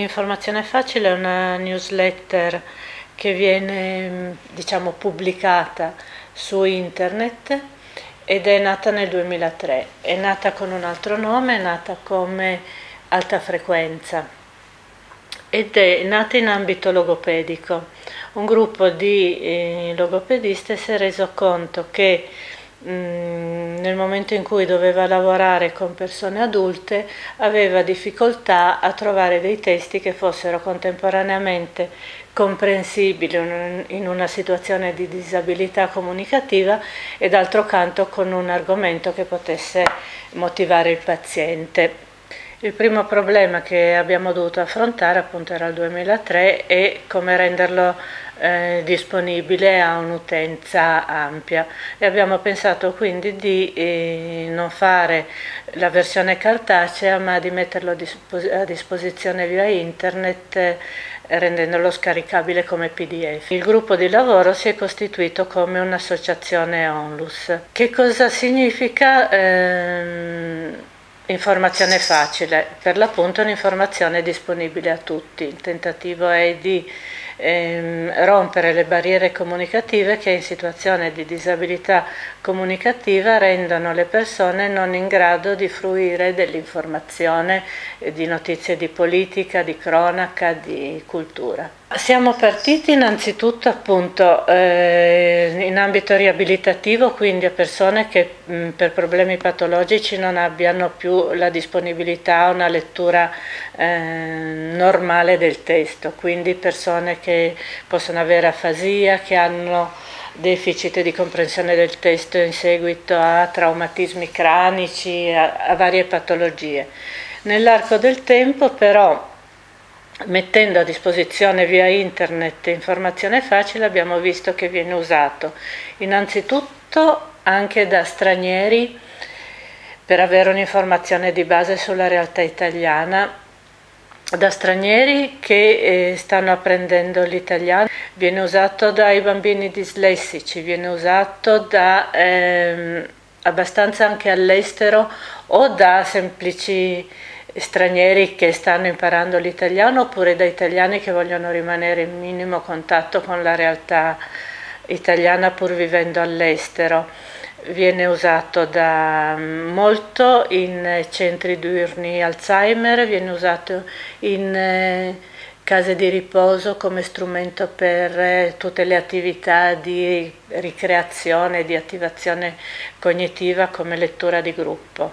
Informazione Facile è una newsletter che viene diciamo, pubblicata su internet ed è nata nel 2003. È nata con un altro nome, è nata come Alta Frequenza ed è nata in ambito logopedico. Un gruppo di eh, logopediste si è reso conto che nel momento in cui doveva lavorare con persone adulte aveva difficoltà a trovare dei testi che fossero contemporaneamente comprensibili in una situazione di disabilità comunicativa e d'altro canto con un argomento che potesse motivare il paziente. Il primo problema che abbiamo dovuto affrontare appunto era il 2003 e come renderlo eh, disponibile a un'utenza ampia e abbiamo pensato quindi di eh, non fare la versione cartacea ma di metterlo a, dispos a disposizione via internet eh, rendendolo scaricabile come pdf. Il gruppo di lavoro si è costituito come un'associazione onlus. Che cosa significa? Ehm, informazione facile, per l'appunto un'informazione disponibile a tutti. Il tentativo è di ehm, rompere le barriere comunicative che in situazione di disabilità comunicativa rendono le persone non in grado di fruire dell'informazione, di notizie di politica, di cronaca, di cultura. Siamo partiti innanzitutto appunto eh, in ambito riabilitativo, quindi a persone che mh, per problemi patologici non abbiano più la disponibilità a una lettura eh, normale del testo, quindi persone che possono avere afasia, che hanno deficit di comprensione del testo in seguito a traumatismi cranici, a, a varie patologie. Nell'arco del tempo però mettendo a disposizione via internet informazione facile abbiamo visto che viene usato innanzitutto anche da stranieri per avere un'informazione di base sulla realtà italiana da stranieri che eh, stanno apprendendo l'italiano, viene usato dai bambini dislessici, viene usato da ehm, abbastanza anche all'estero o da semplici stranieri che stanno imparando l'italiano oppure da italiani che vogliono rimanere in minimo contatto con la realtà italiana pur vivendo all'estero. Viene usato da molto in centri diurni Alzheimer, viene usato in eh, case di riposo come strumento per eh, tutte le attività di ricreazione, di attivazione cognitiva come lettura di gruppo.